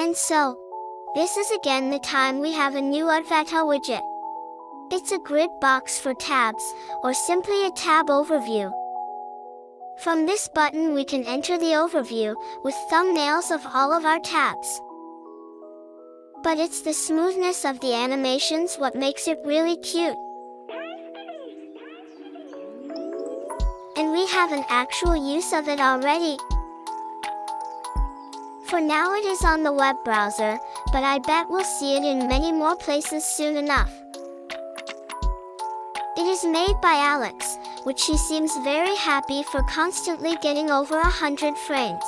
And so, this is again the time we have a new Adwaita widget. It's a grid box for tabs, or simply a tab overview. From this button we can enter the overview, with thumbnails of all of our tabs. But it's the smoothness of the animations what makes it really cute. And we have an actual use of it already. For now it is on the web browser, but I bet we'll see it in many more places soon enough. It is made by Alex, which she seems very happy for constantly getting over a hundred frames.